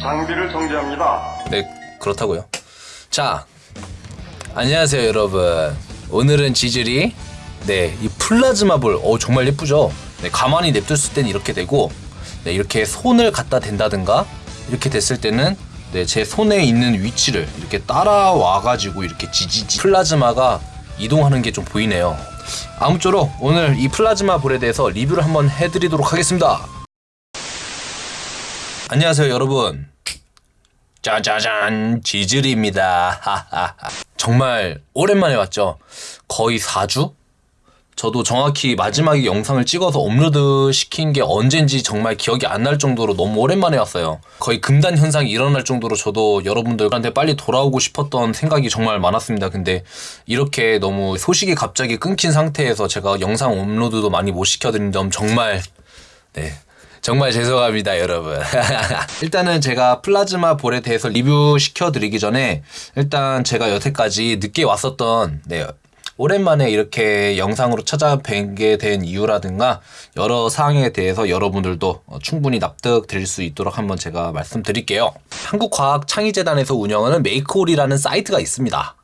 장비를 정지합니다. 네, 그렇다고요. 자, 안녕하세요, 여러분. 오늘은 지질이 네, 이 플라즈마 볼, 어 정말 예쁘죠. 네, 가만히 냅뒀을 땐 이렇게 되고, 네, 이렇게 손을 갖다 댄다든가 이렇게 됐을 때는 네, 제 손에 있는 위치를 이렇게 따라와 가지고 이렇게 지지지 플라즈마가 이동하는 게 좀 보이네요. 아무쪼록 오늘 이 플라즈마 볼에 대해서 리뷰를 한번 해드리도록 하겠습니다. 안녕하세요, 여러분. 짜자잔 지질입니다. 하하하. 정말 오랜만에 왔죠. 거의 4주? 저도 정확히 마지막에 영상을 찍어서 업로드 시킨 게 언젠지 정말 기억이 안 날 정도로 너무 오랜만에 왔어요. 거의 금단 현상이 일어날 정도로 저도 여러분들한테 빨리 돌아오고 싶었던 생각이 정말 많았습니다. 근데 이렇게 너무 소식이 갑자기 끊긴 상태에서 제가 영상 업로드도 많이 못 시켜드린 점 정말 네 정말 죄송합니다, 여러분. 일단은 제가 플라즈마 볼에 대해서 리뷰 시켜드리기 전에 일단 제가 여태까지 늦게 왔었던 네, 오랜만에 이렇게 영상으로 찾아뵙게 된 이유라든가 여러 사항에 대해서 여러분들도 어, 충분히 납득 드릴 수 있도록 한번 제가 말씀드릴게요. 한국과학창의재단에서 운영하는 메이크올이라는 사이트가 있습니다.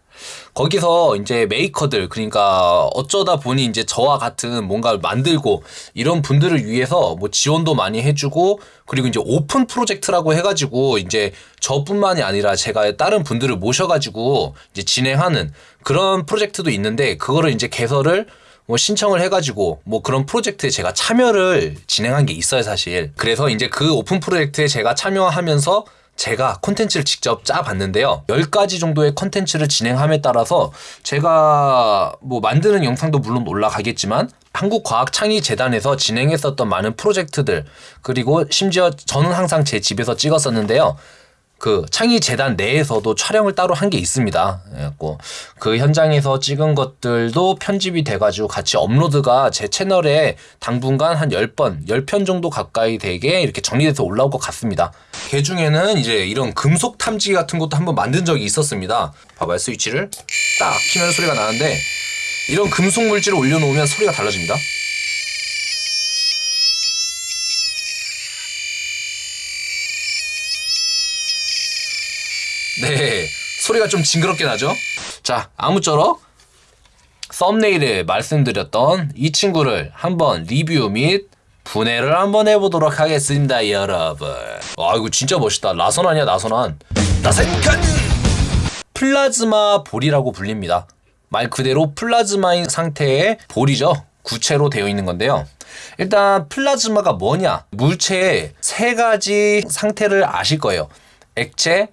거기서 이제 메이커들 그러니까 어쩌다 보니 이제 저와 같은 뭔가를 만들고 이런 분들을 위해서 뭐 지원도 많이 해주고 그리고 이제 오픈 프로젝트라고 해가지고 이제 저뿐만이 아니라 제가 다른 분들을 모셔가지고 이제 진행하는 그런 프로젝트도 있는데 그거를 이제 개설을 뭐 신청을 해가지고 뭐 그런 프로젝트에 제가 참여를 진행한 게 있어요 사실. 그래서 이제 그 오픈 프로젝트에 제가 참여하면서 제가 콘텐츠를 직접 짜봤는데요. 10가지 정도의 콘텐츠를 진행함에 따라서 제가 뭐 만드는 영상도 물론 올라가겠지만 한국과학창의재단에서 진행했었던 많은 프로젝트들 그리고 심지어 저는 항상 제 집에서 찍었었는데요. 그 창의 재단 내에서도 촬영을 따로 한 게 있습니다. 그래갖고 그 현장에서 찍은 것들도 편집이 돼가지고 같이 업로드가 제 채널에 당분간 한 10번, 10편 정도 가까이 되게 이렇게 정리돼서 올라올 것 같습니다. 그 중에는 이제 이런 금속 탐지기 같은 것도 한번 만든 적이 있었습니다. 봐봐요. 스위치를 딱 키면 소리가 나는데 이런 금속 물질을 올려놓으면 소리가 달라집니다. 네, 소리가 좀 징그럽게 나죠? 자, 아무쪼록 썸네일에 말씀드렸던 이 친구를 한번 리뷰 및 분해를 한번 해보도록 하겠습니다, 여러분. 와, 이거 진짜 멋있다. 나선 아니야, 나선한. 나선칸! 플라즈마 볼이라고 불립니다. 말 그대로 플라즈마인 상태의 볼이죠. 구체로 되어 있는 건데요. 일단 플라즈마가 뭐냐? 물체의 세 가지 상태를 아실 거예요. 액체,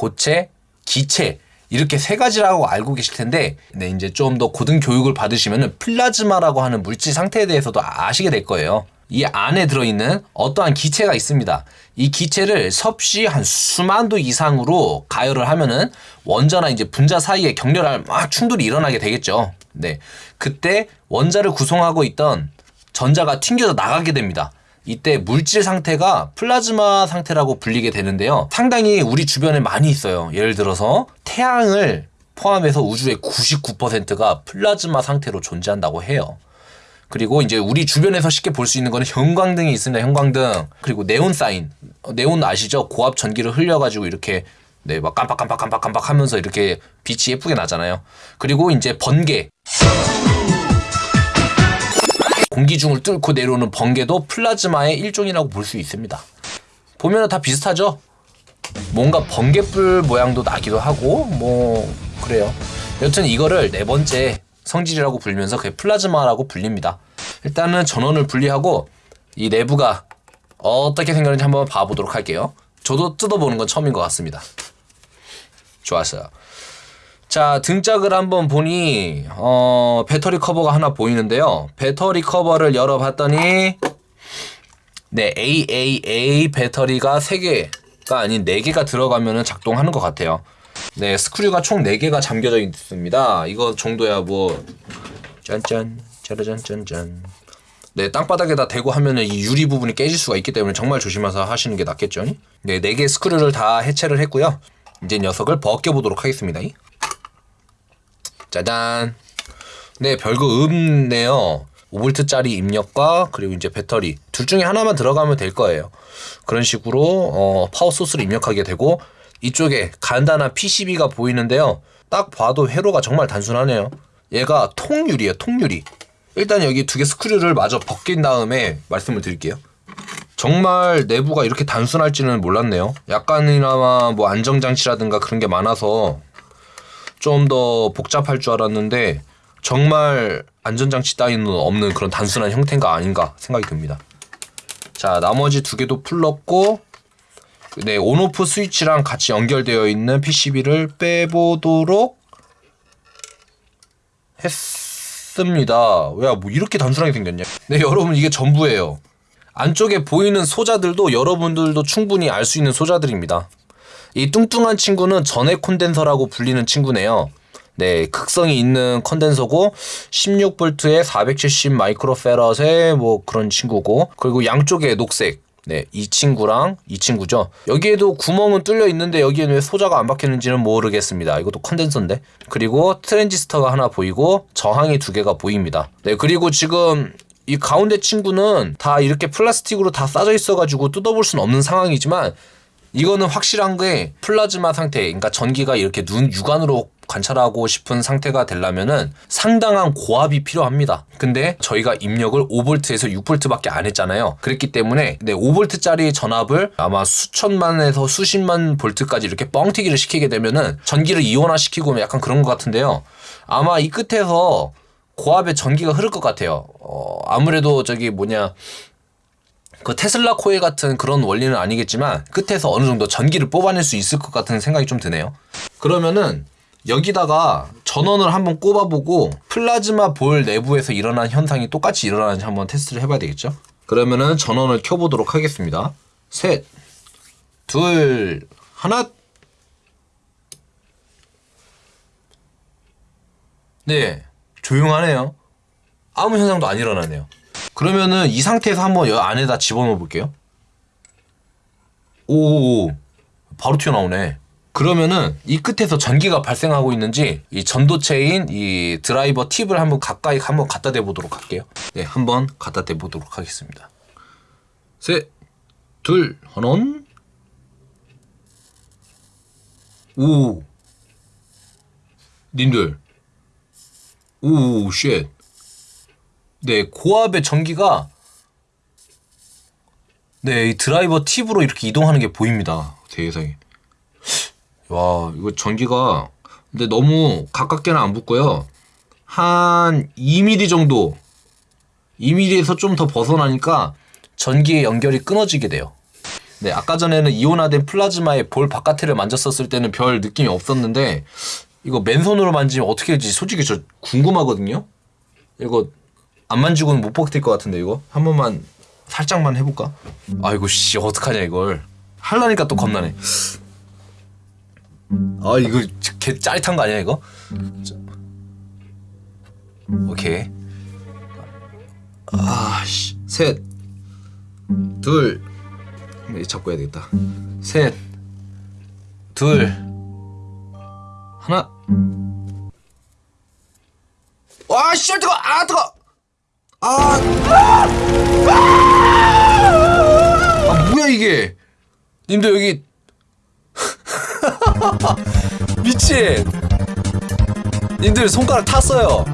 고체, 기체 이렇게 세 가지라고 알고 계실 텐데 네, 이제 좀 더 고등 교육을 받으시면 플라즈마라고 하는 물질 상태에 대해서도 아시게 될 거예요. 이 안에 들어있는 어떠한 기체가 있습니다. 이 기체를 섭씨 한 수만 도 이상으로 가열을 하면은 원자나 이제 분자 사이에 격렬한 막 충돌이 일어나게 되겠죠. 네. 그때 원자를 구성하고 있던 전자가 튕겨져 나가게 됩니다. 이때 물질 상태가 플라즈마 상태라고 불리게 되는데요. 상당히 우리 주변에 많이 있어요. 예를 들어서 태양을 포함해서 우주의 99%가 플라즈마 상태로 존재한다고 해요. 그리고 이제 우리 주변에서 쉽게 볼 수 있는 거는 형광등이 있습니다. 형광등. 그리고 네온 사인. 어, 네온 아시죠? 고압 전기를 흘려가지고 이렇게 네, 막 깜빡깜빡 깜빡깜빡 하면서 이렇게 빛이 예쁘게 나잖아요. 그리고 이제 번개. 공기 중을 뚫고 내려오는 번개도 플라즈마의 일종이라고 볼 수 있습니다. 보면 다 비슷하죠? 뭔가 번개불 모양도 나기도 하고 뭐 그래요. 여튼 이거를 네 번째 성질이라고 불리면서 그게 플라즈마라고 불립니다. 일단은 전원을 분리하고 이 내부가 어떻게 생겼는지 한번 봐보도록 할게요. 저도 뜯어보는 건 처음인 것 같습니다. 좋았어요. 자 등짝을 한번 보니 어, 배터리 커버가 하나 보이는데요. 배터리 커버를 열어봤더니 네 AAA 배터리가 3개가 아닌 4개가 들어가면 작동하는 것 같아요. 네 스크류가 총 4개가 잠겨져 있습니다. 이거 정도야 뭐 짠짠 짜라짠짠짠 네 땅바닥에다 대고 하면은 이 유리 부분이 깨질 수가 있기 때문에 정말 조심해서 하시는 게 낫겠죠. 네 4개 스크류를 다 해체를 했고요. 이제 녀석을 벗겨보도록 하겠습니다. 짜잔. 네, 별거 없네요. 5V짜리 입력과 그리고 이제 배터리 둘 중에 하나만 들어가면 될 거예요. 그런 식으로 어, 파워 소스를 입력하게 되고 이쪽에 간단한 PCB가 보이는데요. 딱 봐도 회로가 정말 단순하네요. 얘가 통유리예요, 통유리. 일단 여기 두 개 스크류를 마저 벗긴 다음에 말씀을 드릴게요. 정말 내부가 이렇게 단순할지는 몰랐네요. 약간이나마 뭐 안정장치라든가 그런 게 많아서 좀 더 복잡할 줄 알았는데 정말 안전장치 따위는 없는 그런 단순한 형태가 아닌가 생각이 듭니다. 자 나머지 두 개도 풀렀고 네 온오프 스위치랑 같이 연결되어 있는 PCB를 빼보도록 했습니다. 왜 뭐 이렇게 단순하게 생겼냐? 네 여러분 이게 전부예요. 안쪽에 보이는 소자들도 여러분들도 충분히 알 수 있는 소자들입니다. 이 뚱뚱한 친구는 전해 콘덴서라고 불리는 친구네요. 네, 극성이 있는 컨덴서고 16V에 470 마이크로패럿의 뭐 그런 친구고 그리고 양쪽에 녹색 네, 이 친구랑 이 친구죠. 여기에도 구멍은 뚫려 있는데 여기에는 왜 소자가 안 박혔는지는 모르겠습니다. 이것도 콘덴서인데. 그리고 트랜지스터가 하나 보이고 저항이 두 개가 보입니다. 네, 그리고 지금 이 가운데 친구는 다 이렇게 플라스틱으로 다 싸져 있어가지고 뜯어볼 수는 없는 상황이지만 이거는 확실한 게 플라즈마 상태, 그러니까 전기가 이렇게 눈 육안으로 관찰하고 싶은 상태가 되려면은 상당한 고압이 필요합니다. 근데 저희가 입력을 5V에서 6V밖에 안 했잖아요. 그랬기 때문에 네, 5V짜리 전압을 아마 수천만에서 수십만 볼트까지 이렇게 뻥튀기를 시키게 되면은 전기를 이온화 시키고 약간 그런 것 같은데요. 아마 이 끝에서 고압의 전기가 흐를 것 같아요. 어, 아무래도 저기 뭐냐 그 테슬라 코일 같은 그런 원리는 아니겠지만 끝에서 어느 정도 전기를 뽑아낼 수 있을 것 같은 생각이 좀 드네요. 그러면은 여기다가 전원을 한번 꼽아보고 플라즈마 볼 내부에서 일어난 현상이 똑같이 일어나는지 한번 테스트를 해봐야 되겠죠? 그러면은 전원을 켜보도록 하겠습니다. 셋, 둘, 하나. 네, 조용하네요. 아무 현상도 안 일어나네요. 그러면은 이 상태에서 한번 여 안에다 집어넣어 볼게요. 오, 바로 튀어나오네. 그러면은 이 끝에서 전기가 발생하고 있는지 이 전도체인 이 드라이버 팁을 한번 가까이 한번 갖다 대 보도록 할게요. 네, 한번 갖다 대 보도록 하겠습니다. 셋, 둘, 하나. 오, 님들, 오, shit. 네, 고압의 전기가 네, 이 드라이버 팁으로 이렇게 이동하는 게 보입니다. 세상에. 와, 이거 전기가 근데 너무 가깝게는 안 붙고요. 한 2mm 정도 2mm에서 좀 더 벗어나니까 전기의 연결이 끊어지게 돼요. 네, 아까 전에는 이온화된 플라즈마의 볼 바깥을 만졌었을 때는 별 느낌이 없었는데 이거 맨손으로 만지면 어떻게 될지 솔직히 저 궁금하거든요. 이거 안 만지고는 못 버틸 것 같은데 이거 한 번만 살짝만 해볼까? 아이고 씨 어떡하냐 이걸 할라니까 또 겁나네. 아 이거 개 짜릿한 거 아니야 이거? 자. 오케이. 아씨 셋, 둘, 이거 잡고 해야 되겠다. 셋, 둘, 하나. 와, 씨, 뜨거, 아, 뜨거. 아, 아, 뭐야 이게? 님들 여기 미친. 님들 손가락 탔어요.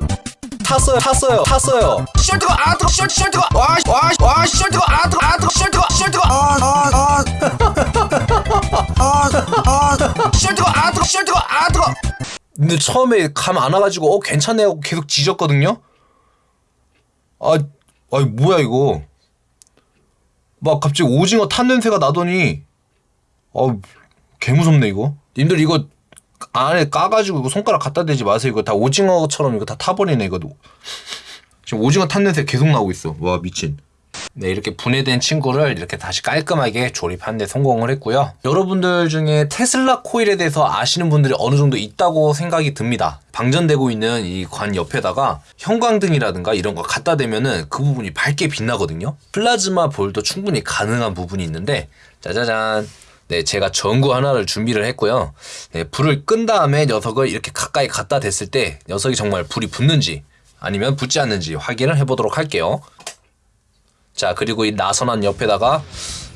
탔어요, 탔어요, 탔어요. 씨, 뜨거, 아, 뜨거, 씨, 씨, 뜨거. 와, 씨, 와, 씨, 와, 씨, 뜨거, 아, 뜨거, 아, 뜨거, 씨, 뜨거, 씨, 뜨거. 아, 아, 아. 아, 아. 씨, 뜨거, 아, 뜨거, 씨, 뜨거, 아, 뜨거. 근데 처음에 감 안 와가지고 어 괜찮네 하고 계속 지졌거든요. 아, 아이 뭐야 이거? 막 갑자기 오징어 탄 냄새가 나더니 어, 개 무섭네 이거. 님들 이거 안에 까가지고 이거 손가락 갖다 대지 마세요. 이거 다 오징어처럼 이거 다 타버리네 이거. 지금 오징어 탄 냄새 계속 나오고 있어. 와 미친. 네 이렇게 분해된 친구를 이렇게 다시 깔끔하게 조립하는 데 성공을 했고요. 여러분들 중에 테슬라 코일에 대해서 아시는 분들이 어느 정도 있다고 생각이 듭니다. 방전되고 있는 이 관 옆에다가 형광등이라든가 이런 거 갖다 대면은 그 부분이 밝게 빛나거든요. 플라즈마 볼도 충분히 가능한 부분이 있는데 짜자잔 네, 제가 전구 하나를 준비를 했고요. 네, 불을 끈 다음에 녀석을 이렇게 가까이 갖다 댔을 때 녀석이 정말 불이 붙는지 아니면 붙지 않는지 확인을 해보도록 할게요. 자, 그리고 이 나선한 옆에다가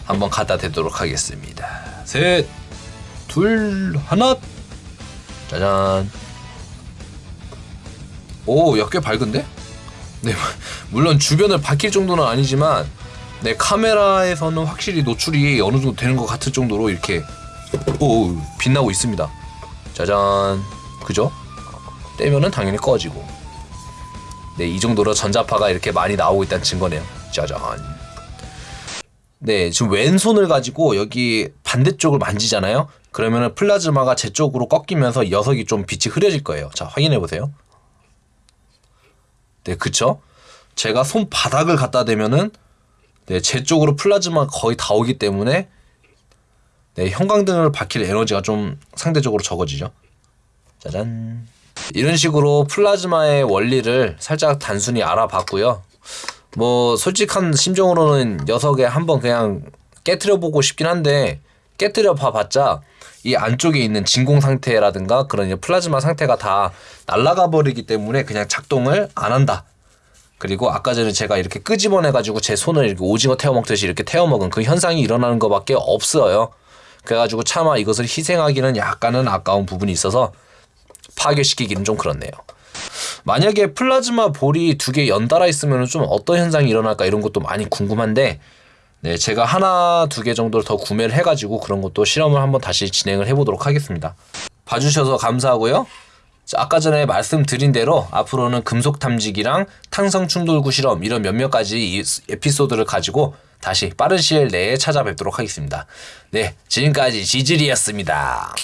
한번 갖다 대도록 하겠습니다. 셋, 둘, 하나. 짜잔. 오, 야, 꽤 밝은데? 네, 물론 주변을 밝힐 정도는 아니지만, 네, 카메라에서는 확실히 노출이 어느 정도 되는 것 같을 정도로 이렇게, 오, 빛나고 있습니다. 짜잔. 그죠? 떼면은 당연히 꺼지고. 네, 이 정도로 전자파가 이렇게 많이 나오고 있다는 증거네요. 짜잔. 네, 지금 왼손을 가지고 여기 반대쪽을 만지잖아요. 그러면은 플라즈마가 제 쪽으로 꺾이면서 녀석이 좀 빛이 흐려질 거예요. 자, 확인해 보세요. 네, 그쵸? 제가 손바닥을 갖다 대면은 네, 제 쪽으로 플라즈마가 거의 다 오기 때문에 네, 형광등을 밝힐 에너지가 좀 상대적으로 적어지죠. 짜잔. 이런 식으로 플라즈마의 원리를 살짝 단순히 알아봤고요. 뭐 솔직한 심정으로는 녀석에 한번 그냥 깨트려 보고 싶긴 한데 깨트려 봐봤자 이 안쪽에 있는 진공 상태라든가 그런 플라즈마 상태가 다 날아가 버리기 때문에 그냥 작동을 안 한다. 그리고 아까 전에 제가 이렇게 끄집어내 가지고 제 손을 이렇게 오징어 태워 먹듯이 이렇게 태워 먹은 그 현상이 일어나는 것밖에 없어요. 그래가지고 차마 이것을 희생하기는 약간은 아까운 부분이 있어서 파괴시키기는 좀 그렇네요. 만약에 플라즈마 볼이 두 개 연달아 있으면 좀 어떤 현상이 일어날까 이런 것도 많이 궁금한데 네, 제가 하나 두 개 정도를 더 구매를 해가지고 그런 것도 실험을 한번 다시 진행을 해보도록 하겠습니다. 봐주셔서 감사하고요. 자, 아까 전에 말씀드린 대로 앞으로는 금속 탐지기랑 탄성 충돌구 실험 이런 몇몇 가지 이 에피소드를 가지고 다시 빠른 시일 내에 찾아뵙도록 하겠습니다. 네, 지금까지 지질이었습니다.